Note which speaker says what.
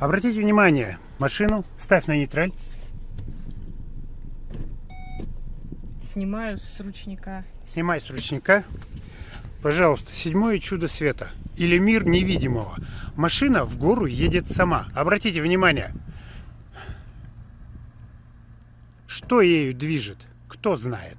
Speaker 1: Обратите внимание, машину ставь на нейтраль.
Speaker 2: Снимаю с ручника.
Speaker 1: Снимай с ручника. Пожалуйста, седьмое чудо света. Или мир невидимого. Машина в гору едет сама. Обратите внимание. Что ею движет? Кто знает?